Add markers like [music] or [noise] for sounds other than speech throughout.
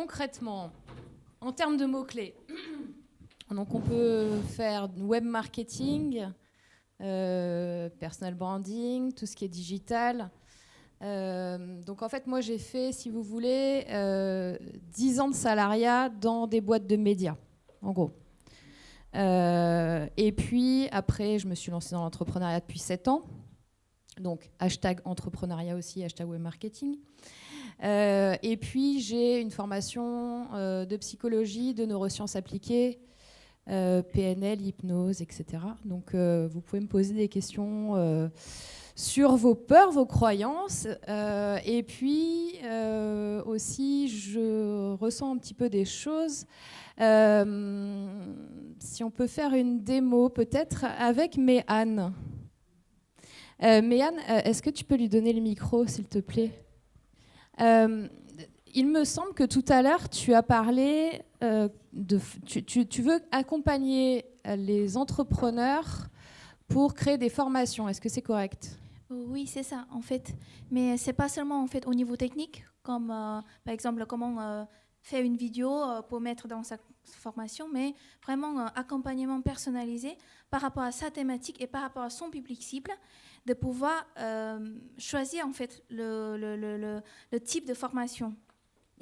concrètement, en termes de mots-clés, [clears throat] donc on peut faire web marketing, euh, personal branding, tout ce qui est digital. Euh, donc en fait, moi j'ai fait, si vous voulez, 10 ans de salariat dans des boîtes de médias, en gros. et puis après, je me suis lancée dans l'entrepreneuriat depuis 7 ans. Donc hashtag entrepreneuriat aussi, hashtag web marketing. Euh, et puis, j'ai une formation euh, de psychologie, de neurosciences appliquées, euh, PNL, hypnose, etc. Donc, vous pouvez me poser des questions sur vos peurs, vos croyances. et puis, aussi, je ressens un petit peu des choses. si on peut faire une démo, peut-être avec Méane. Méane, est-ce que tu peux lui donner le micro, s'il te plaît? Euh, il me semble que tout à l'heure, tu as parlé euh, de. Tu, veux accompagner les entrepreneurs pour créer des formations. Est-ce que c'est correct? Oui, c'est ça, en fait. Mais c'est pas seulement en fait au niveau technique, comme euh, par exemple comment faire une vidéo pour mettre dans sa formation, mais vraiment un accompagnement personnalisé par rapport à sa thématique et par rapport à son public cible de pouvoir euh, choisir en fait le, le, le, le, type de formation.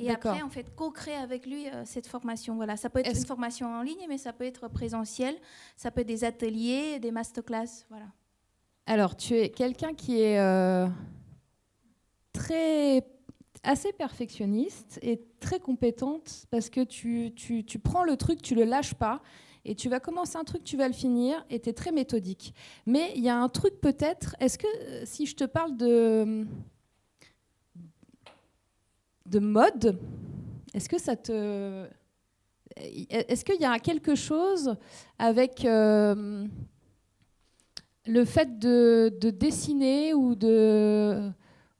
Et après, en fait, co-créer avec lui euh, cette formation. Voilà, ça peut être une formation en ligne, mais ça peut être présentiel, ça peut être des ateliers, des masterclass, voilà. Alors, tu es quelqu'un qui est euh, très assez perfectionniste et très compétente parce que tu, tu, tu prends le truc, tu le lâches pas et tu vas commencer un truc, tu vas le finir, et tu es très méthodique. Mais il y a un truc peut-être, est-ce que euh, si je te parle de, de mode, est-ce que ça te... Est-ce qu'il y a quelque chose avec euh, le fait de, dessiner ou de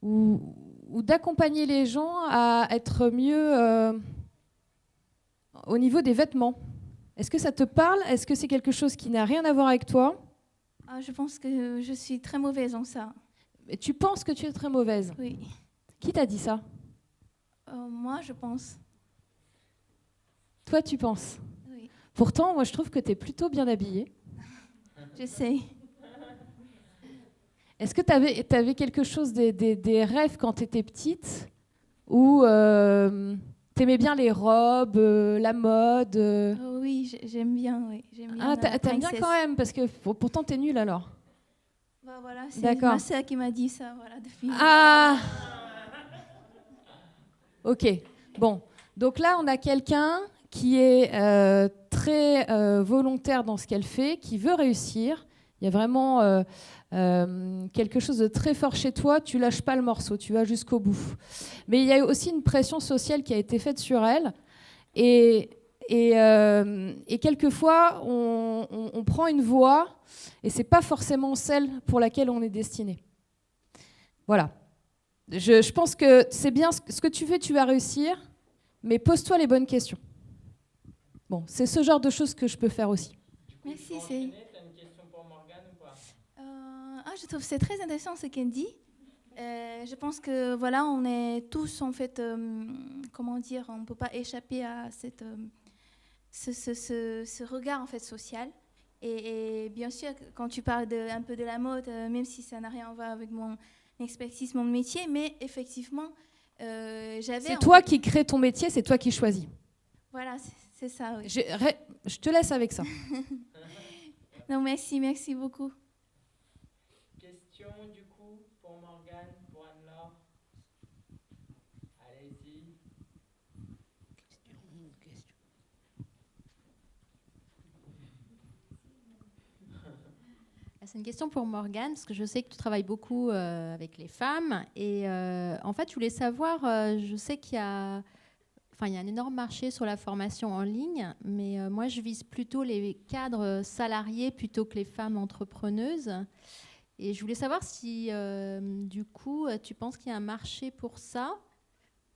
ou, d'accompagner les gens à être mieux euh, au niveau des vêtements est-ce que ça te parle? Est-ce que c'est quelque chose qui n'a rien à voir avec toi? Ah, Je pense que je suis très mauvaise en ça. Tu penses que tu es très mauvaise? Oui. Qui t'a dit ça? Euh, Moi, je pense. Toi, tu penses Oui. Pourtant, moi, je trouve que tu es plutôt bien habillée. [laughs] je sais. Est-ce que tu avais, avais, quelque chose, des, des, rêves quand tu étais petite Ou euh, T'aimais bien les robes, euh, la mode euh? Oh Oui, j'aime bien. Oui. ah, t'aimes bien quand même, parce que pourtant t'es nulle alors. Bah voilà, c'est ma soeur qui m'a dit ça. Voilà, ah Ok, bon. Donc là, on a quelqu'un qui est euh, très volontaire dans ce qu'elle fait, qui veut réussir. Il y a vraiment euh, quelque chose de très fort chez toi, tu lâches pas le morceau, tu vas jusqu'au bout. Mais il y a aussi une pression sociale qui a été faite sur elle. Et, euh, quelquefois, on, prend une voie et c'est pas forcément celle pour laquelle on est destiné. Voilà. Je, je pense que c'est bien ce, que tu fais, tu vas réussir, mais pose-toi les bonnes questions. Bon, c'est ce genre de choses que je peux faire aussi. Merci, c'est je trouve c'est très intéressant ce qu'elle dit. Euh, je pense que voilà, on est tous en fait, euh, comment dire, on ne peut pas échapper à cette, euh, ce, ce, ce, regard en fait social. Et, bien sûr, quand tu parles de, un peu de la mode, même si ça n'a rien à voir avec mon expertise, mon métier, mais effectivement, j'avais. C'est toi qui crée ton métier, c'est toi qui choisis. Voilà, c'est ça. Oui. Je, je te laisse avec ça. [laughs] non, merci, merci beaucoup. C'est une question pour Morgane, parce que je sais que tu travailles beaucoup euh, avec les femmes. Et euh, en fait, je voulais savoir, euh, je sais qu'il y a, enfin, il y a un énorme marché sur la formation en ligne, mais moi, je vise plutôt les cadres salariés plutôt que les femmes entrepreneuses. Et je voulais savoir si, du coup, tu penses qu'il y a un marché pour ça?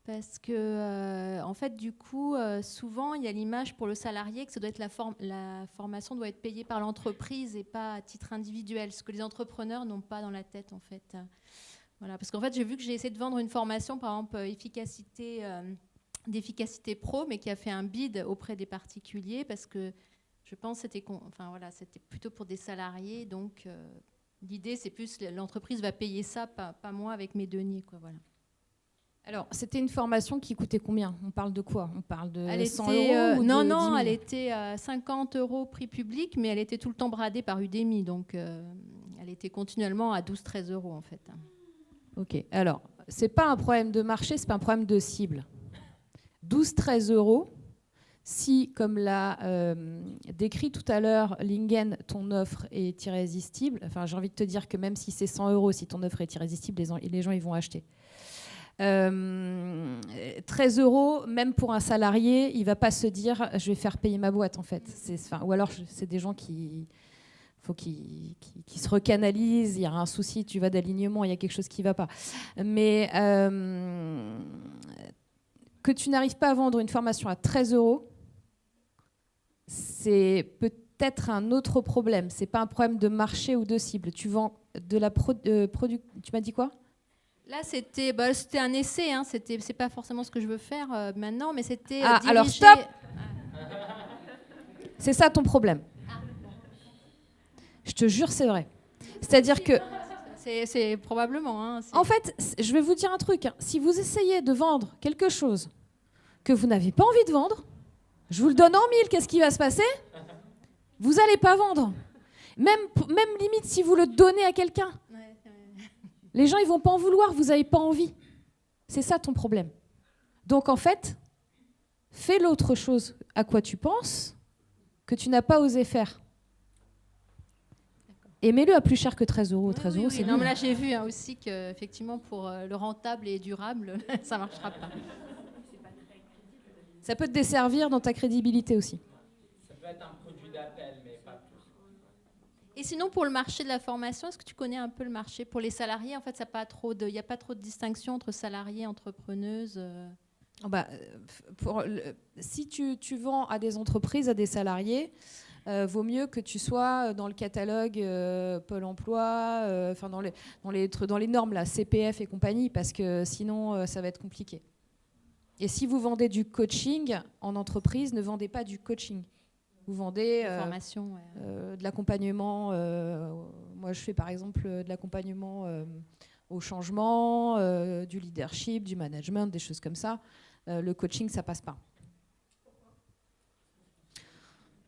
Parce que, euh, en fait, du coup, euh, souvent, il y a l'image pour le salarié que ça la, formation doit être payée par l'entreprise et pas à titre individuel, ce que les entrepreneurs n'ont pas dans la tête, en fait. Voilà, parce qu'en fait, j'ai vu que j'ai essayé de vendre une formation, par exemple, euh, efficacité d'efficacité pro, mais qui a fait un bid auprès des particuliers parce que je pense que c'était enfin, voilà, plutôt pour des salariés. Donc euh, l'idée, c'est plus l'entreprise va payer ça, pas, pas, moi avec mes deniers. Quoi, voilà. Alors, c'était une formation qui coûtait combien? On parle de quoi? On parle de elle 100 euros euh, ou Non, non, elle était à 50 euros prix public, mais elle était tout le temps bradée par Udemy. Donc, euh, elle était continuellement à 12-13 euros, en fait. Ok. Alors, c'est pas un problème de marché, c'est pas un problème de cible. 12-13 euros, si, comme l'a euh, décrit tout à l'heure Lingen, ton offre est irrésistible, enfin j'ai envie de te dire que même si c'est 100 euros, si ton offre est irrésistible, les, gens ils vont acheter. 13 euh, euros, même pour un salarié, il va pas se dire je vais faire payer ma boîte en fait. Ou alors c'est des gens qui faut qu'ils se recanalisent, il y a un souci, tu vas d'alignement, il y a quelque chose qui ne va pas. Mais euh, que tu n'arrives pas à vendre une formation à 13 euros, c'est peut-être un autre problème. C'est pas un problème de marché ou de cible. Tu vends de la pro, euh, Tu m'as dit quoi? Là, c'était bah, un essai. Hein. C'était c'est pas forcément ce que je veux faire euh, maintenant, mais c'était. Ah, alors stop. C'est ça ton problème. Je te jure, c'est vrai. C'est-à-dire que. C'est probablement. Hein, en fait, je vais vous dire un truc. Hein. Si vous essayez de vendre quelque chose que vous n'avez pas envie de vendre, je vous le donne en mille, qu'est-ce qui va se passer? Vous n'allez pas vendre. Même, même limite si vous le donnez à quelqu'un. Les gens, ils vont pas en vouloir, vous n'avez pas envie. C'est ça ton problème. Donc en fait, fais l'autre chose à quoi tu penses que tu n'as pas osé faire. Et mets-le à plus cher que 13 euros. 13 euros, c'est Non, mais là, j'ai vu hein, aussi qu'effectivement, pour euh, le rentable et durable, [laughs] ça ne marchera pas. Ça peut te desservir dans ta crédibilité aussi. Ça peut être un produit d'appel, mais pas et sinon, pour le marché de la formation, est-ce que tu connais un peu le marché? Pour les salariés, en fait, il n'y a pas trop de distinction entre salariés et entrepreneuses euh? oh bah, pour Si tu, tu, vends à des entreprises, à des salariés, euh, vaut mieux que tu sois dans le catalogue euh, Pôle emploi, enfin dans, les, dans, les, dans les normes, là, CPF et compagnie, parce que sinon, ça va être compliqué. Et si vous vendez du coaching en entreprise, ne vendez pas du coaching. Vous vendez euh, euh, de l'accompagnement. Euh, moi, je fais par exemple de l'accompagnement au changement, du leadership, du management, des choses comme ça. le coaching, ça passe pas.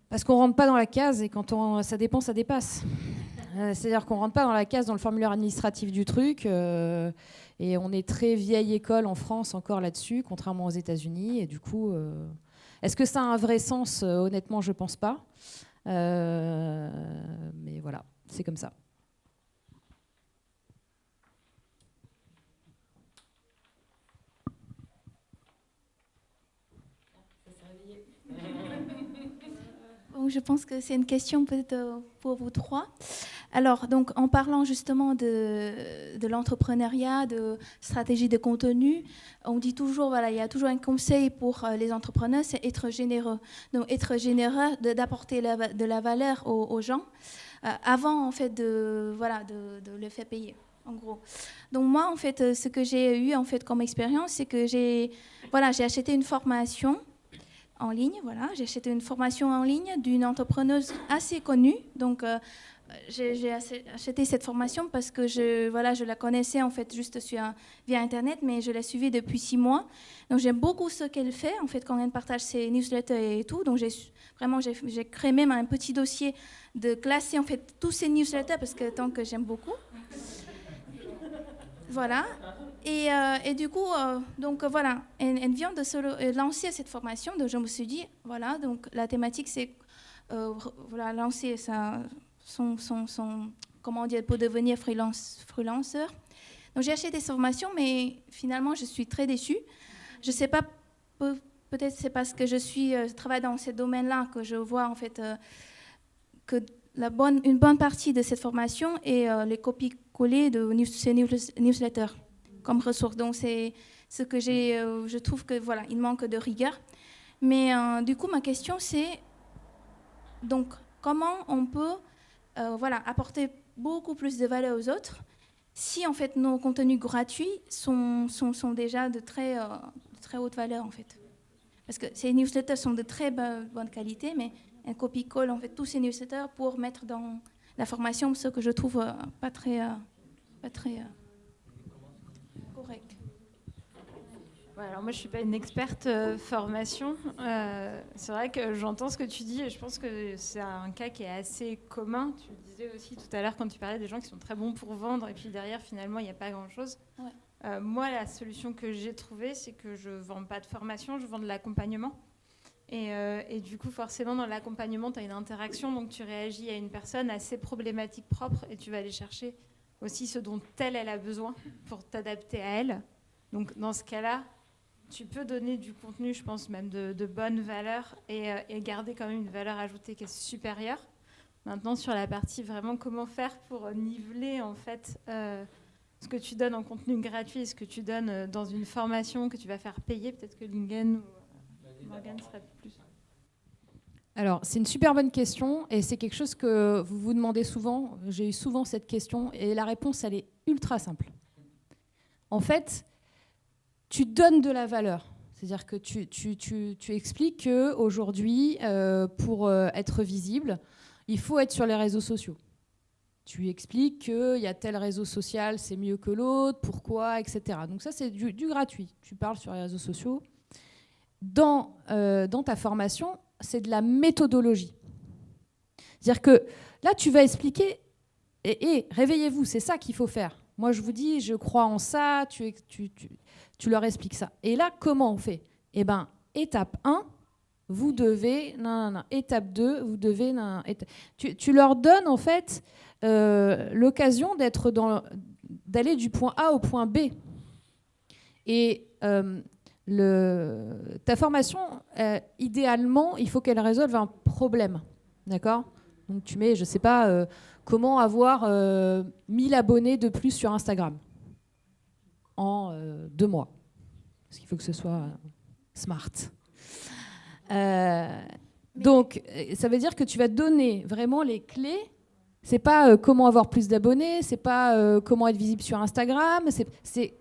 Parce qu'on rentre pas dans la case et quand on, ça dépend, ça dépasse. C'est-à-dire qu'on rentre pas dans la case, dans le formulaire administratif du truc. et on est très vieille école en France encore là-dessus, contrairement aux États-Unis. Et du coup, est-ce que ça a un vrai sens? Euh, Honnêtement, je ne pense pas. Euh, mais voilà, c'est comme ça. je pense que c'est une question peut-être euh, pour vous trois. Alors, donc, en parlant justement de, de l'entrepreneuriat, de stratégie de contenu, on dit toujours, voilà, il y a toujours un conseil pour euh, les entrepreneurs, c'est être généreux. Donc, être généreux, d'apporter de la valeur aux, gens, euh, avant, en fait, de, voilà, de, de le faire payer en gros. Donc moi, en fait, ce que j'ai eu en fait comme expérience, c'est que j'ai voilà, j'ai acheté une formation en ligne. Voilà, j'ai acheté une formation en ligne d'une entrepreneuse assez connue. Donc, euh, j'ai acheté cette formation parce que je, voilà, je la connaissais en fait juste sur, via Internet, mais je l'ai suivie depuis six mois. Donc, j'aime beaucoup ce qu'elle fait en fait quand elle partage ses newsletters et tout. Donc, vraiment j'ai créé même un petit dossier de classer en fait tous ses newsletters parce que tant que j'aime beaucoup. Voilà. Et, euh, du coup, euh, donc euh, voilà, elle, vient de lancer cette formation. Donc je me suis dit, voilà, donc la thématique c'est voilà, lancer sa, son, comment dire, pour devenir freelance, freelanceur. Donc j'ai acheté des formations, mais finalement je suis très déçue. Je sais pas, peut-être c'est parce que je suis je travaille dans ce domaine-là que je vois en fait que la bonne, une bonne partie de cette formation est les copies-collées de ces newsletters comme ressource. Donc c'est ce que j'ai, euh, je trouve que voilà, il manque de rigueur. Mais euh, du coup, ma question c'est donc comment on peut euh, voilà apporter beaucoup plus de valeur aux autres si en fait nos contenus gratuits sont, sont, sont déjà de très, très haute valeur en fait. Parce que ces newsletters sont de très bonne qualité, mais un copie-colle en fait tous ces newsletters pour mettre dans la formation ce que je trouve euh, pas très, euh, pas très euh, alors moi, je ne suis pas une experte formation. c'est vrai que j'entends ce que tu dis et je pense que c'est un cas qui est assez commun. Tu le disais aussi tout à l'heure quand tu parlais des gens qui sont très bons pour vendre et puis derrière, finalement, il n'y a pas grand-chose. moi, la solution que j'ai trouvée, c'est que je ne vends pas de formation, je vends de l'accompagnement. Euh, et, du coup, forcément, dans l'accompagnement, tu as une interaction, donc tu réagis à une personne à ses problématiques propres et tu vas aller chercher aussi ce dont elle, elle a besoin pour t'adapter à elle. Donc dans ce cas-là, tu peux donner du contenu, je pense même de, bonne valeur et, euh, et, garder quand même une valeur ajoutée qui est supérieure. Maintenant, sur la partie vraiment comment faire pour niveler en fait euh, ce que tu donnes en contenu gratuit ce que tu donnes dans une formation que tu vas faire payer, peut-être que Lingen alors, c'est une super bonne question et c'est quelque chose que vous vous demandez souvent. J'ai eu souvent cette question et la réponse, elle est ultra simple. En fait, tu donnes de la valeur. C'est-à-dire que tu, tu, tu, tu expliques qu'aujourd'hui, euh, pour euh, être visible, il faut être sur les réseaux sociaux. Tu expliques qu'il y a tel réseau social, c'est mieux que l'autre, pourquoi, etc. Donc ça, c'est du, gratuit. Tu parles sur les réseaux sociaux, dans, euh, dans ta formation, c'est de la méthodologie. C'est-à-dire que là, tu vas expliquer, et, réveillez-vous, c'est ça qu'il faut faire. Moi, je vous dis, je crois en ça, tu, leur expliques ça. Et là, comment on fait? Eh bien, étape 1, vous devez, non, non, étape 2, vous devez, non, tu, tu, leur donnes en fait euh, l'occasion d'être dans, d'aller du point A au point B. Et euh, le, ta formation, euh, idéalement, il faut qu'elle résolve un problème. D'accord? Donc tu mets, je ne sais pas, comment avoir 1000 euh, abonnés de plus sur Instagram en deux mois. Parce qu'il faut que ce soit smart. donc, ça veut dire que tu vas donner vraiment les clés. C'est pas comment avoir plus d'abonnés, c'est pas comment être visible sur Instagram, c'est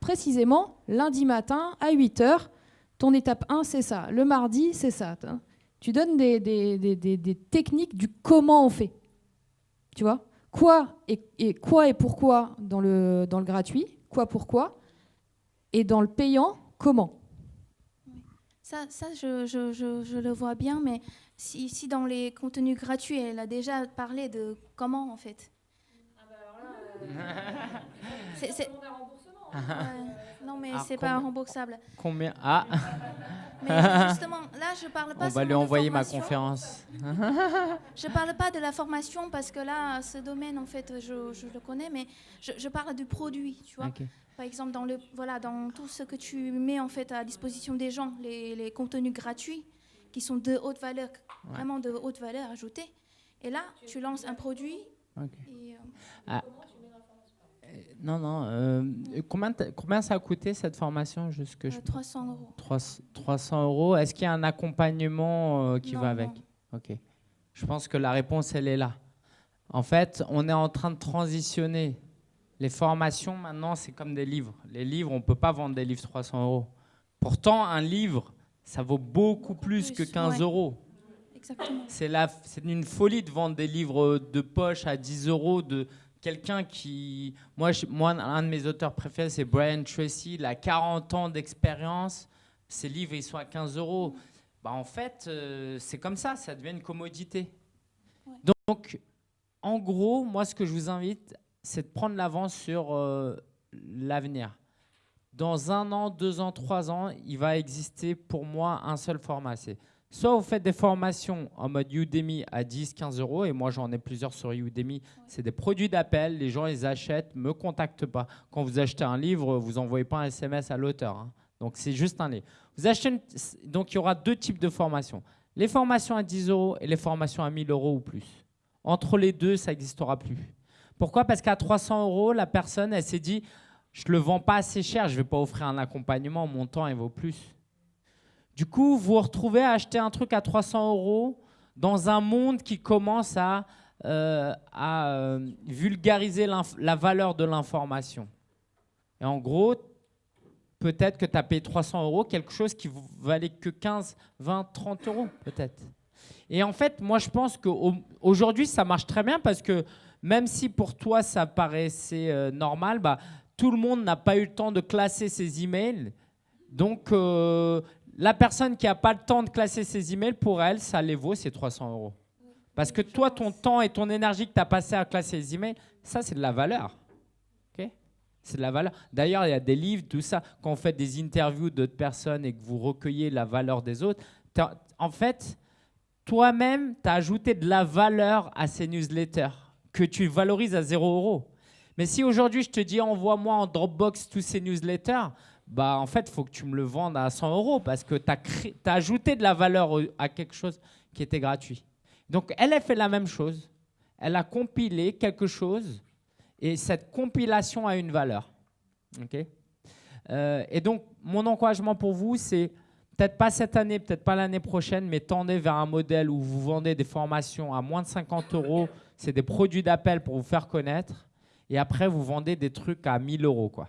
précisément lundi matin à 8h. Ton étape 1, c'est ça. Le mardi, c'est ça. Tu donnes des, des, techniques du comment on fait. Tu vois? Quoi et, quoi et pourquoi dans le, dans le gratuit, quoi pourquoi, et dans le payant, comment. Ça, ça je, je, je, le vois bien, mais si, si, dans les contenus gratuits, elle a déjà parlé de comment en fait. Ah bah alors là, [laughs] non, mais c'est pas remboursable. Combien Ah [laughs] Mais justement, là, je parle pas. On va lui envoyer ma conférence. [laughs] je parle pas de la formation parce que là, ce domaine, en fait, je, je le connais, mais je, je, parle du produit, tu vois. Par exemple, dans, le, voilà, dans tout ce que tu mets en fait à disposition des gens, les, les contenus gratuits qui sont de haute valeur, vraiment de haute valeur ajoutée. Et là, tu lances un produit. Et, euh, ah. Non, non. Euh, combien, combien ça a coûté cette formation jusque 300 euh, euros. 300 euros. Est-ce qu'il y a un accompagnement euh, qui va avec Ok. Je pense que la réponse, elle est là. En fait, on est en train de transitionner. Les formations, maintenant, c'est comme des livres. Les livres, on ne peut pas vendre des livres 300 euros. Pourtant, un livre, ça vaut beaucoup, plus, que 15 euros. C'est une folie de vendre des livres de poche à 10 euros, de, quelqu'un qui... Moi, moi, un de mes auteurs préférés, c'est Brian Tracy. Il a 40 ans d'expérience. Ses livres, ils sont à 15 euros. Bah, en fait, euh, c'est comme ça, ça devient une commodité. Donc, en gros, moi, ce que je vous invite, c'est de prendre l'avance sur euh, l'avenir. Dans un an, deux ans, trois ans, il va exister pour moi un seul format. C'est Soit vous faites des formations en mode Udemy à 10, 15 euros, et moi j'en ai plusieurs sur Udemy. C'est des produits d'appel, les gens les achètent, me contactent pas. Quand vous achetez un livre, vous envoyez pas un SMS à l'auteur. Hein. Donc c'est juste un livre. Vous achetez Donc il y aura deux types de formations. Les formations à 10 euros et les formations à 1000 euros ou plus. Entre les deux, ça n'existera plus. Pourquoi? Parce qu'à 300 euros, la personne, elle s'est dit, je ne le vends pas assez cher, je ne vais pas offrir un accompagnement, mon temps, il vaut plus. Du coup, vous vous retrouvez à acheter un truc à 300 euros dans un monde qui commence à, euh, euh, vulgariser la valeur de l'information. Et en gros, peut-être que tu as payé 300 euros quelque chose qui valait que 15, 20, 30 euros peut-être. Et en fait, moi je pense qu'aujourd'hui ça marche très bien parce que même si pour toi ça paraissait euh, normal, bah, tout le monde n'a pas eu le temps de classer ses emails. Donc la personne qui n'a pas le temps de classer ses emails, pour elle, ça les vaut ces 300 euros. Parce que toi, ton temps et ton énergie que tu as passé à classer les emails, ça c'est de la valeur. C'est de la valeur. D'ailleurs, il y a des livres, tout ça. Quand vous faites des interviews d'autres personnes et que vous recueillez la valeur des autres, en fait, toi-même, tu as ajouté de la valeur à ces newsletters que tu valorises à 0 euros. Mais si aujourd'hui, je te dis envoie-moi en Dropbox tous ces newsletters, bah en fait, il faut que tu me le vendes à 100 euros parce que tu as, ajouté de la valeur à quelque chose qui était gratuit. Donc, elle a fait la même chose. Elle a compilé quelque chose et cette compilation a une valeur. Euh, et donc, mon encouragement pour vous, c'est peut-être pas cette année, peut-être pas l'année prochaine, mais tendez vers un modèle où vous vendez des formations à moins de 50 euros. C'est des produits d'appel pour vous faire connaître. Et après, vous vendez des trucs à 1000 euros. Quoi.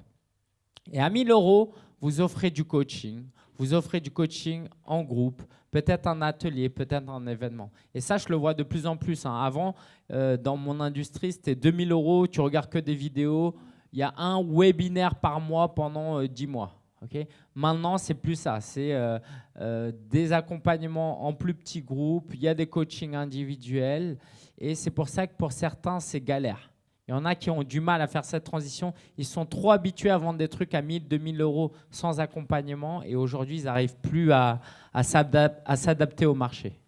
Et à 1000 euros, vous offrez du coaching. Vous offrez du coaching en groupe, peut-être un atelier, peut-être un événement. Et ça, je le vois de plus en plus. Hein. Avant, euh, dans mon industrie, c'était 2000 euros, tu regardes que des vidéos. Il y a un webinaire par mois pendant 10 euh, mois. Okay Maintenant, c'est plus ça. C'est euh, des accompagnements en plus petits groupes. Il y a des coachings individuels. Et c'est pour ça que pour certains, c'est galère. Il y en a qui ont du mal à faire cette transition. Ils sont trop habitués à vendre des trucs à 1000, 2000 euros sans accompagnement. Et aujourd'hui, ils n'arrivent plus à, à s'adapter au marché.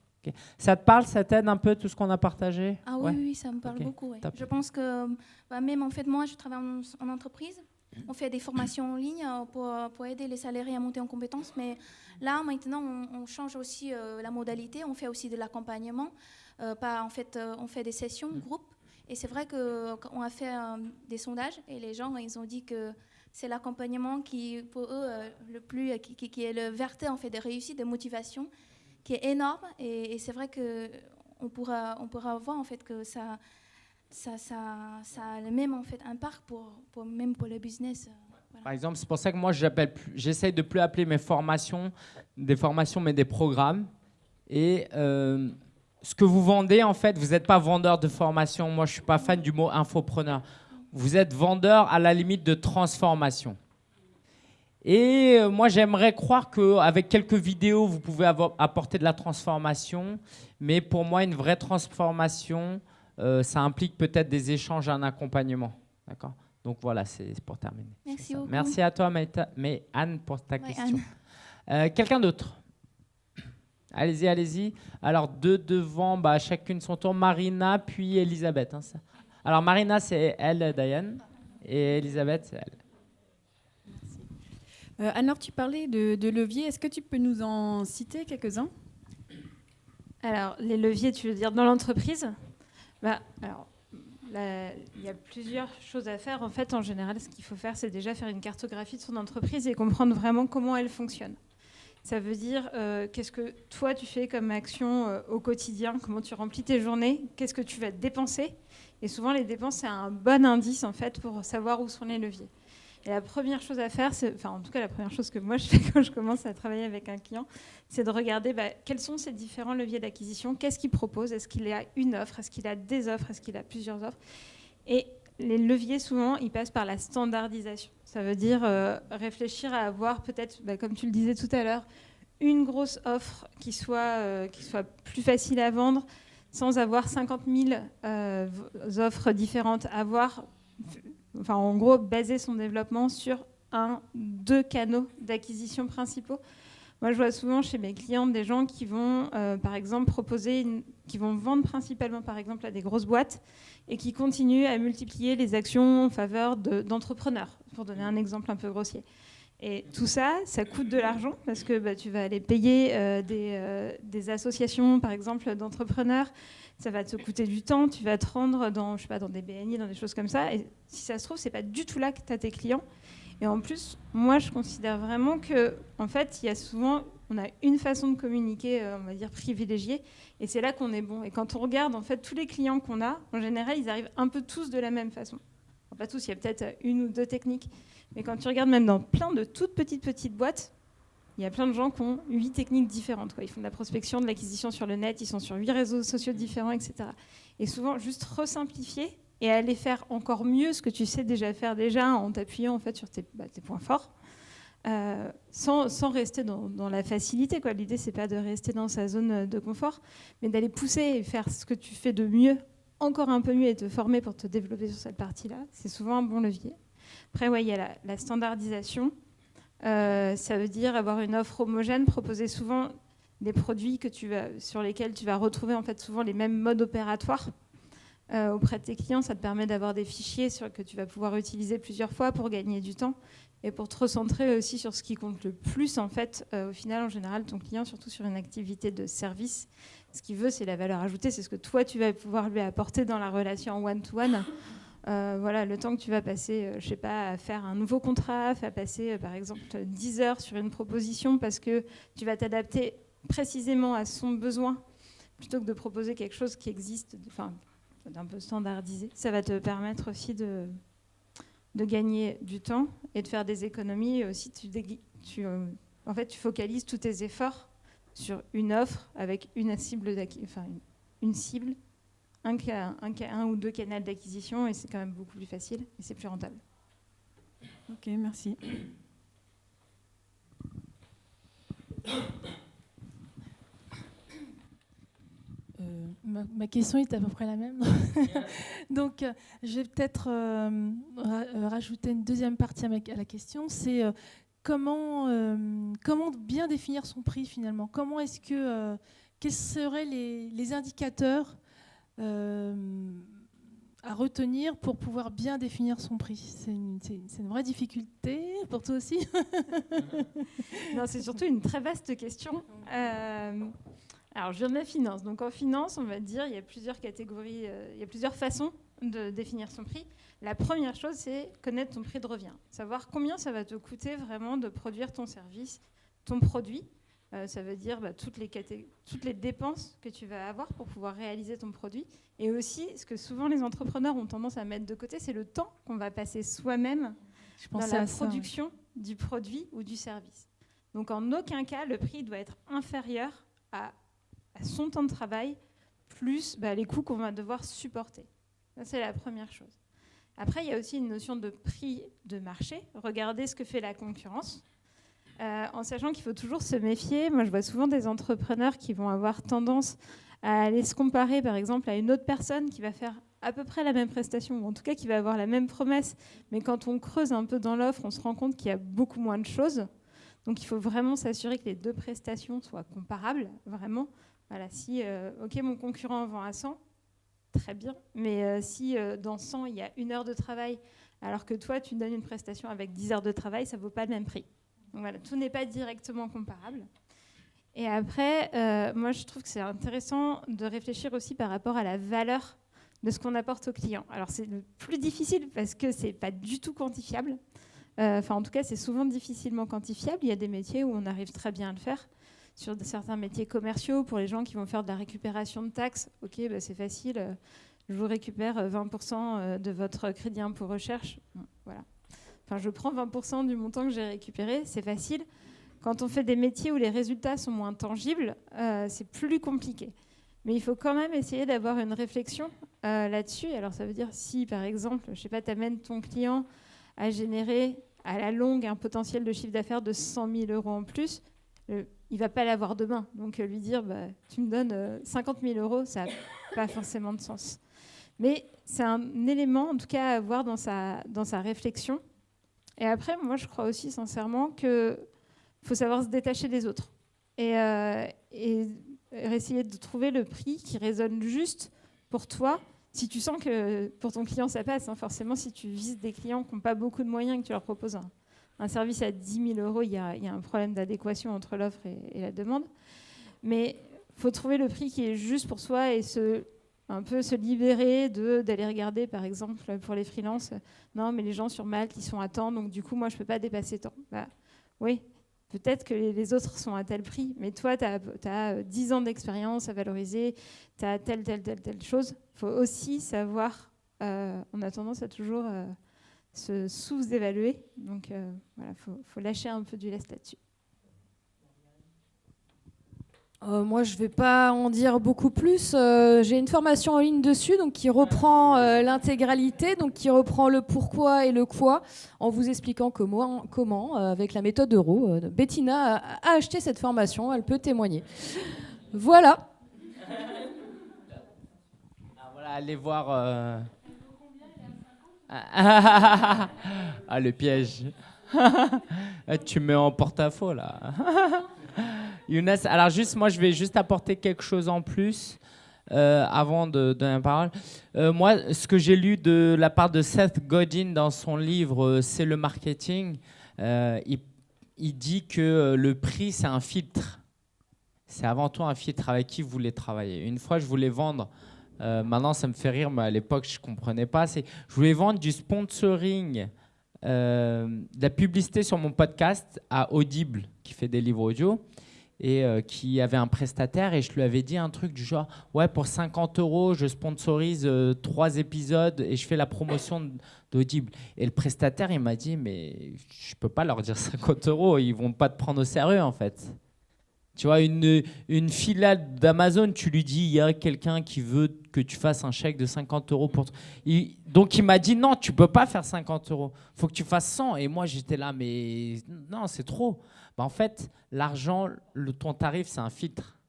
Ça te parle, ça t'aide un peu tout ce qu'on a partagé? Ah oui, oui, ça me parle beaucoup. Je pense que bah, même en fait, moi, je travaille en, entreprise. On fait des formations en ligne euh, pour, pour, aider les salariés à monter en compétences. Mais là, maintenant, on, change aussi euh, la modalité. On fait aussi de l'accompagnement. Euh, en fait, on fait des sessions, groupes. Et c'est vrai qu'on a fait des sondages et les gens, ils ont dit que c'est l'accompagnement qui, pour eux, euh, le plus, qui, est le verté en fait de réussite, de motivation, qui est énorme. Et, c'est vrai que on pourra, on pourra voir en fait que ça, ça, ça, a le même en fait impact pour, pour même pour le business. Euh, Par exemple, c'est pour ça que moi, j'essaye de plus appeler mes formations des formations, mais des programmes. Et euh, ce que vous vendez, en fait, vous n'êtes pas vendeur de formation. Moi, je ne suis pas fan du mot infopreneur. Vous êtes vendeur à la limite de transformation. Et euh, moi, j'aimerais croire qu'avec quelques vidéos, vous pouvez apporter de la transformation. Mais pour moi, une vraie transformation, euh, ça implique peut-être des échanges, un accompagnement. D'accord? Donc voilà, c'est pour terminer. Merci beaucoup. Merci à toi, mais Anne, pour ta question. Euh, quelqu'un d'autre? Allez-y, allez-y. Alors, deux devant, bah, chacune son tour. Marina, puis Elisabeth. Hein, Alors, Marina, c'est elle, Diane. Et Elisabeth, c'est elle. Euh, alors, tu parlais de, de leviers. Est-ce que tu peux nous en citer quelques-uns? Alors, les leviers, tu veux dire dans l'entreprise? Bah, alors, il y a plusieurs choses à faire. En fait, en général, ce qu'il faut faire, c'est déjà faire une cartographie de son entreprise et comprendre vraiment comment elle fonctionne. Ça veut dire euh, qu'est-ce que toi tu fais comme action euh, au quotidien, comment tu remplis tes journées, qu'est-ce que tu vas dépenser? Et souvent les dépenses c'est un bon indice en fait pour savoir où sont les leviers. Et la première chose à faire, enfin en tout cas la première chose que moi je fais [laughs] quand je commence à travailler avec un client, c'est de regarder bah, quels sont ces différents leviers d'acquisition, qu'est-ce qu'il propose, est-ce qu'il a une offre, est-ce qu'il a des offres, est-ce qu'il a plusieurs offres? Et les leviers, souvent, ils passent par la standardisation. Ça veut dire euh, réfléchir à avoir peut-être, bah, comme tu le disais tout à l'heure, une grosse offre qui soit, euh, plus facile à vendre sans avoir 50 000 euh, offres différentes. Avoir, enfin, en gros, baser son développement sur un, deux canaux d'acquisition principaux. Moi, je vois souvent chez mes clients des gens qui vont, par exemple, proposer, qui vont vendre principalement, par exemple, à des grosses boîtes et qui continuent à multiplier les actions en faveur d'entrepreneurs, pour donner un exemple un peu grossier. Et tout ça, ça coûte de l'argent parce que bah, tu vas aller payer euh, des, euh, des, associations, par exemple, d'entrepreneurs. Ça va te coûter du temps. Tu vas te rendre dans, je sais pas, dans des BNI, dans des choses comme ça. Et si ça se trouve, c'est pas du tout là que tu as tes clients. Et en plus, moi, je considère vraiment que, en fait, il y a souvent, on a une façon de communiquer, euh, on va dire privilégiée, et c'est là qu'on est bon. Et quand on regarde en fait tous les clients qu'on a, en général, ils arrivent un peu tous de la même façon. Pas tous, il y a peut-être une ou deux techniques, Mais quand tu regardes même dans plein de toutes petites petites boîtes, il y a plein de gens qui ont huit techniques différentes. Quoi. Ils font de la prospection, de l'acquisition sur le net, ils sont sur huit réseaux sociaux différents, etc. Et souvent, juste resimplifier et aller faire encore mieux ce que tu sais déjà faire déjà en t'appuyant en fait sur tes, bah, points forts. Euh, sans, rester dans, la facilité. L'idée, c'est pas de rester dans sa zone de confort, mais d'aller pousser et faire ce que tu fais de mieux, encore un peu mieux, et te former pour te développer sur cette partie-là. C'est souvent un bon levier. Après, ouais, il y a la, standardisation. Euh, ça veut dire avoir une offre homogène, proposer souvent des produits que tu vas, sur lesquels tu vas retrouver en fait souvent les mêmes modes opératoires. Euh, auprès de tes clients, ça te permet d'avoir des fichiers sur, que tu vas pouvoir utiliser plusieurs fois pour gagner du temps et pour te recentrer aussi sur ce qui compte le plus en fait euh, au final en général ton client surtout sur une activité de service ce qu'il veut c'est la valeur ajoutée c'est ce que toi tu vas pouvoir lui apporter dans la relation one to one euh, voilà, le temps que tu vas passer, euh, je sais pas, à faire un nouveau contrat, à passer euh, par exemple 10 heures sur une proposition parce que tu vas t'adapter précisément à son besoin plutôt que de proposer quelque chose qui existe, enfin, d'un peu standardisé. Ça va te permettre aussi de, gagner du temps et de faire des économies. Aussi, tu, tu en fait, tu focalises tous tes efforts sur une offre avec une cible, enfin, une cible un, un, un ou deux canaux d'acquisition et c'est quand même beaucoup plus facile et c'est plus rentable. Ok, merci. Euh, ma, question est à peu près la même. [laughs] Donc, euh, je vais peut-être euh, rajouter une deuxième partie à, la question. C'est comment, comment bien définir son prix finalement? Comment est-ce que quels seraient les, les indicateurs euh, à retenir pour pouvoir bien définir son prix? C'est une, une, vraie difficulté pour toi aussi? [laughs] Non, c'est surtout une très vaste question. Euh, alors, je viens de la finance. Donc, en finance, on va dire, il y a plusieurs catégories, euh, il y a plusieurs façons de définir son prix. La première chose, c'est connaître ton prix de revient. Savoir combien ça va te coûter vraiment de produire ton service, ton produit. Euh, ça veut dire bah, toutes, les toutes les dépenses que tu vas avoir pour pouvoir réaliser ton produit. Et aussi, ce que souvent les entrepreneurs ont tendance à mettre de côté, c'est le temps qu'on va passer soi-même dans la production du produit ou du service. Donc en aucun cas, le prix doit être inférieur à, son temps de travail plus bah, les coûts qu'on va devoir supporter. C'est la première chose. Après, il y a aussi une notion de prix de marché. Regardez ce que fait la concurrence. Euh, en sachant qu'il faut toujours se méfier. Moi, je vois souvent des entrepreneurs qui vont avoir tendance à aller se comparer, par exemple, à une autre personne qui va faire à peu près la même prestation, ou en tout cas qui va avoir la même promesse. Mais quand on creuse un peu dans l'offre, on se rend compte qu'il y a beaucoup moins de choses. Donc, il faut vraiment s'assurer que les deux prestations soient comparables, vraiment. Voilà, si, euh, mon concurrent vend à 100, très bien. Mais euh, si dans 100, il y a une heure de travail, alors que toi, tu donnes une prestation avec 10 heures de travail, ça ne vaut pas le même prix. Donc voilà, tout n'est pas directement comparable. Et après, euh, moi, je trouve que c'est intéressant de réfléchir aussi par rapport à la valeur de ce qu'on apporte aux clients. Alors, c'est le plus difficile parce que c'est pas du tout quantifiable. Euh, enfin, en tout cas, c'est souvent difficilement quantifiable. Il y a des métiers où on arrive très bien à le faire. Sur certains métiers commerciaux, pour les gens qui vont faire de la récupération de taxes, ok, bah, c'est facile. Euh, je vous récupère 20% de votre crédit impôt recherche. Voilà je prends 20% du montant que j'ai récupéré, c'est facile. Quand on fait des métiers où les résultats sont moins tangibles, euh, c'est plus compliqué. Mais il faut quand même essayer d'avoir une réflexion euh, là-dessus. Alors ça veut dire si, par exemple, je sais pas, tu amènes ton client à générer à la longue un potentiel de chiffre d'affaires de 100 000 euros en plus, il va pas l'avoir demain. Donc lui dire, bah, tu me donnes 50 000 euros, ça n'a pas forcément de sens. Mais c'est un élément, en tout cas, à avoir dans sa, dans sa réflexion et après, moi, je crois aussi sincèrement qu'il faut savoir se détacher des autres et, euh, essayer de trouver le prix qui résonne juste pour toi. Si tu sens que pour ton client ça passe, hein, forcément, si tu vises des clients qui n'ont pas beaucoup de moyens que tu leur proposes un, service à 10 000 euros, il y, a, un problème d'adéquation entre l'offre et, la demande. Mais il faut trouver le prix qui est juste pour soi et se un peu se libérer d'aller regarder, par exemple, pour les freelances, non, mais les gens sur Malte, ils sont à temps, donc du coup, moi, je ne peux pas dépasser tant. Bah, oui, peut-être que les autres sont à tel prix, mais toi, tu as, 10 ans d'expérience à valoriser, tu as telle, telle, telle, telle chose. Il faut aussi savoir, euh, on a tendance à toujours euh, se sous-évaluer. Donc voilà, il faut, lâcher un peu du lest là-dessus. Euh, moi, je ne vais pas en dire beaucoup plus. Euh, j'ai une formation en ligne dessus, donc qui reprend euh, l'intégralité, donc qui reprend le pourquoi et le quoi, en vous expliquant comment, comment avec la méthode Euro. Bettina a, acheté cette formation, elle peut témoigner. Voilà. Ah, voilà, allez voir. Ah, le piège. tu me en porte-à-faux là. Younes, alors juste, moi, je vais juste apporter quelque chose en plus euh, avant de donner la parole. Euh, moi, ce que j'ai lu de la part de Seth Godin dans son livre euh, C'est le marketing, il, il, dit que le prix, c'est un filtre. C'est avant tout un filtre avec qui vous voulez travailler. Une fois, je voulais vendre. Maintenant, ça me fait rire, mais à l'époque, je ne comprenais pas. Je voulais vendre du sponsoring, de la publicité sur mon podcast à Audible, qui fait des livres audio et euh, qui avait un prestataire et je lui avais dit un truc du genre ouais pour 50 euros je sponsorise euh, trois épisodes et je fais la promotion d'Audible et le prestataire il m'a dit mais je peux pas leur dire 50 euros ils vont pas te prendre au sérieux en fait tu vois une, une d'Amazon tu lui dis il y a quelqu'un qui veut que tu fasses un chèque de 50 euros pour donc il m'a dit non tu peux pas faire 50 euros. Faut que tu fasses 100 et moi j'étais là mais non c'est trop. Bah, en fait, l'argent, ton tarif, c'est un filtre.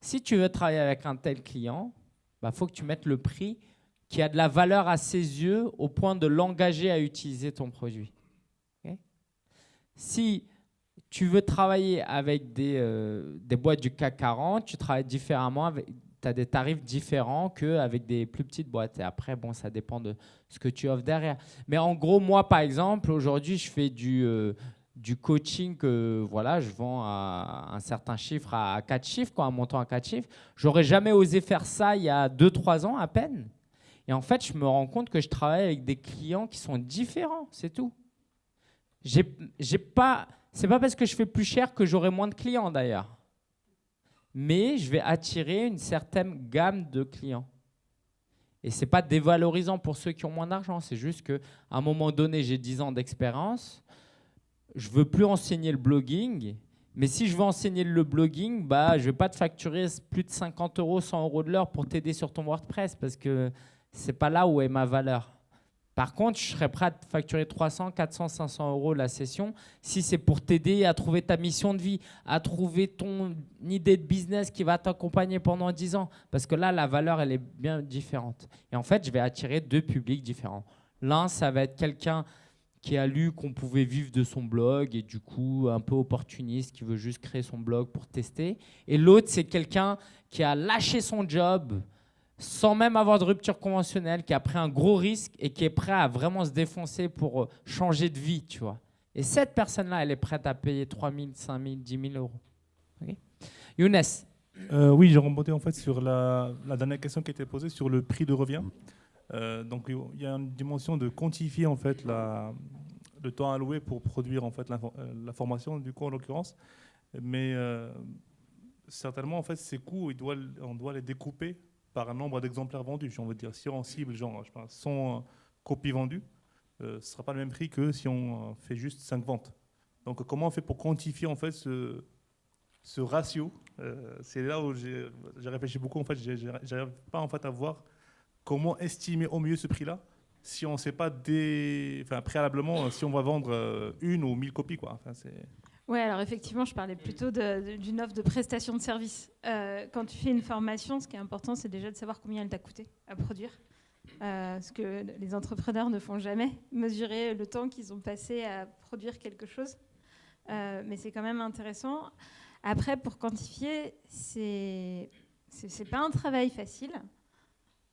Si tu veux travailler avec un tel client, il bah, faut que tu mettes le prix qui a de la valeur à ses yeux au point de l'engager à utiliser ton produit. si tu veux travailler avec des, euh, des, boîtes du CAC 40, tu travailles différemment, tu as des tarifs différents qu'avec des plus petites boîtes. Et après, bon, ça dépend de ce que tu offres derrière. Mais en gros, moi, par exemple, aujourd'hui, je fais du, euh, du coaching que voilà, je vends à un certain chiffre, à 4 chiffres, quoi, un montant à 4 chiffres. J'aurais jamais osé faire ça il y a 2-3 ans à peine. Et en fait, je me rends compte que je travaille avec des clients qui sont différents, c'est tout. J'ai pas, c'est pas parce que je fais plus cher que j'aurai moins de clients d'ailleurs. Mais je vais attirer une certaine gamme de clients. Et c'est pas dévalorisant pour ceux qui ont moins d'argent, c'est juste qu'à un moment donné, j'ai 10 ans d'expérience, je veux plus enseigner le blogging, mais si je veux enseigner le blogging, bah, je vais pas te facturer plus de 50 euros, 100 euros de l'heure pour t'aider sur ton WordPress parce que c'est pas là où est ma valeur. Par contre, je serais prêt à facturer 300, 400, 500 euros la session si c'est pour t'aider à trouver ta mission de vie, à trouver ton idée de business qui va t'accompagner pendant 10 ans. Parce que là, la valeur, elle est bien différente. Et en fait, je vais attirer deux publics différents. L'un, ça va être quelqu'un qui a lu qu'on pouvait vivre de son blog et du coup un peu opportuniste qui veut juste créer son blog pour tester. Et l'autre, c'est quelqu'un qui a lâché son job sans même avoir de rupture conventionnelle, qui a pris un gros risque et qui est prêt à vraiment se défoncer pour euh, changer de vie, tu vois. Et cette personne-là, elle est prête à payer 3 000, 5 000, 10 000 euros. Younes euh, Oui, j'ai remonté en fait sur la, la, dernière question qui était posée sur le prix de revient. Euh, donc il y a une dimension de quantifier en fait la, le temps alloué pour produire en fait la, formation du coup en l'occurrence, mais certainement en fait ces coûts on doit les découper par un nombre d'exemplaires vendus. On veut dire si on cible genre je pense, 100 copies vendues, ce ne sera pas le même prix que si on fait juste 5 ventes. Donc comment on fait pour quantifier en fait ce, ratio C'est là où j'ai réfléchi beaucoup. En fait, pas en fait à voir comment estimer au mieux ce prix-là si on ne sait pas préalablement si on va vendre euh, une ou mille copies quoi. Oui, alors effectivement, je parlais plutôt d'une offre de prestation de service. Euh, quand tu fais une formation, ce qui est important, c'est déjà de savoir combien elle t'a coûté à produire. Euh, ce que les entrepreneurs ne font jamais, mesurer le temps qu'ils ont passé à produire quelque chose. mais c'est quand même intéressant. Après, pour quantifier, c'est n'est pas un travail facile.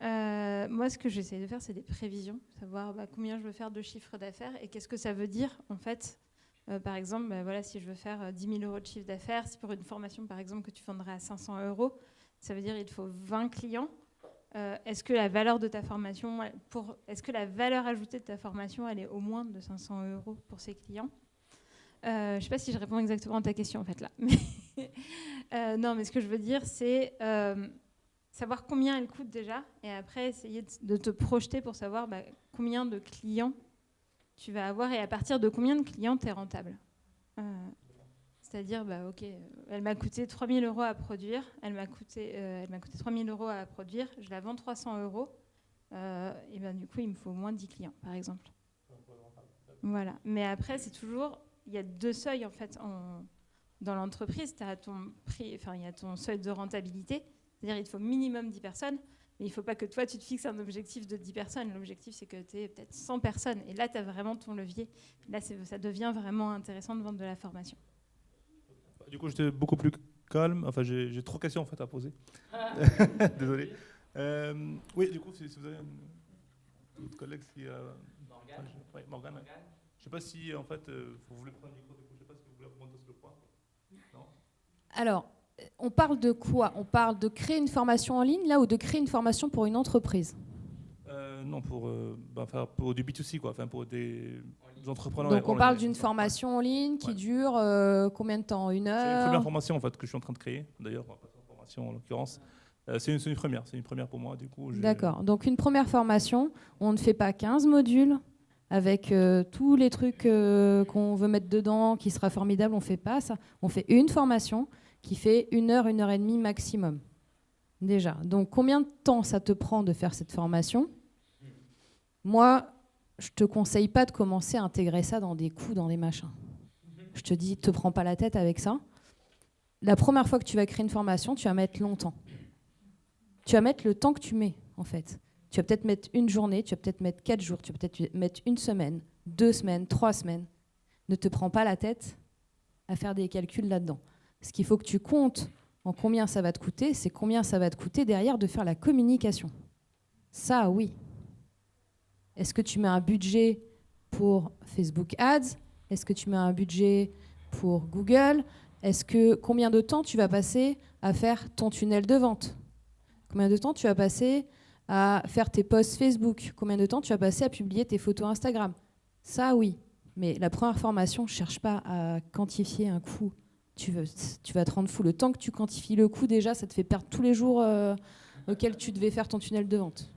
Euh, moi, ce que j'essaie de faire, c'est des prévisions, savoir bah, combien je veux faire de chiffre d'affaires et qu'est-ce que ça veut dire, en fait. Euh, par exemple, bah, voilà, si je veux faire 10 euh, 000 euros de chiffre d'affaires, si pour une formation, par exemple, que tu vendrais à 500 euros, ça veut dire qu'il faut 20 clients. est-ce que la valeur de ta formation, pour, est-ce que la valeur ajoutée de ta formation, elle est au moins de 500 euros pour ces clients? Je ne sais pas si je réponds exactement à ta question, en fait, là. [laughs] non, mais ce que je veux dire, c'est savoir combien elle coûte déjà, et après essayer de te projeter pour savoir bah, combien de clients tu vas avoir et à partir de combien de clients tu es rentable. Euh, c'est-à-dire, bah, ok, elle m'a coûté 3000 euros à produire, elle m'a coûté, euh, coûté 3000 euros à produire, je la vends 300 euros, euh, et ben du coup, il me faut moins de 10 clients, par exemple. Voilà. Mais après, c'est toujours, il y a deux seuils en fait en, dans l'entreprise. Tu as ton prix, enfin, il y a ton seuil de rentabilité, c'est-à-dire il faut minimum 10 personnes. Mais il ne faut pas que toi, tu te fixes un objectif de 10 personnes. L'objectif, c'est que tu aies peut-être 100 personnes. Et là, tu as vraiment ton levier. Là, ça devient vraiment intéressant de vendre de la formation. Du coup, j'étais beaucoup plus calme. Enfin, j'ai trois questions en fait à poser. [laughs] Désolé. Euh, oui, du coup, si, vous avez un autre collègue qui a... Morgane. Je ne sais pas si, en fait, euh, vous voulez prendre le micro, je ne sais pas si vous voulez remonter sur le point. Non? Alors, on parle de quoi? On parle de créer une formation en ligne, là, ou de créer une formation pour une entreprise? Euh, Non, pour, euh, bah, pour du B2C, quoi. Enfin, pour des, entrepreneurs. Donc, on parle d'une formation en ligne qui dure euh, combien de temps? Une heure C'est une première formation, en fait, que je suis en train de créer, d'ailleurs. formation, en l'occurrence. c'est une, une, première, c'est une première pour moi, du coup. D'accord. Donc, une première formation, on ne fait pas 15 modules avec tous les trucs qu'on veut mettre dedans, qui sera formidable, on fait pas ça. On fait une formation qui fait une heure, une heure et demie maximum. Déjà. Donc combien de temps ça te prend de faire cette formation? Moi, je te conseille pas de commencer à intégrer ça dans des coûts, dans des machins. Je te dis, te prends pas la tête avec ça. La première fois que tu vas créer une formation, tu vas mettre longtemps. Tu vas mettre le temps que tu mets, en fait. Tu vas peut-être mettre une journée, tu vas peut-être mettre quatre jours, tu vas peut-être mettre une semaine, deux semaines, trois semaines. Ne te prends pas la tête à faire des calculs là-dedans. Ce qu'il faut que tu comptes en combien ça va te coûter, c'est combien ça va te coûter derrière de faire la communication. Ça, oui. Est-ce que tu mets un budget pour Facebook Ads? Est-ce que tu mets un budget pour Google? Est-ce que combien de temps tu vas passer à faire ton tunnel de vente? Combien de temps tu vas passer à faire tes posts Facebook? Combien de temps tu vas passer à publier tes photos Instagram? Ça, oui. Mais la première formation, ne cherche pas à quantifier un coût tu, vas te rendre fou. Le temps que tu quantifies le coût, déjà, ça te fait perdre tous les jours euh, auxquels tu devais faire ton tunnel de vente.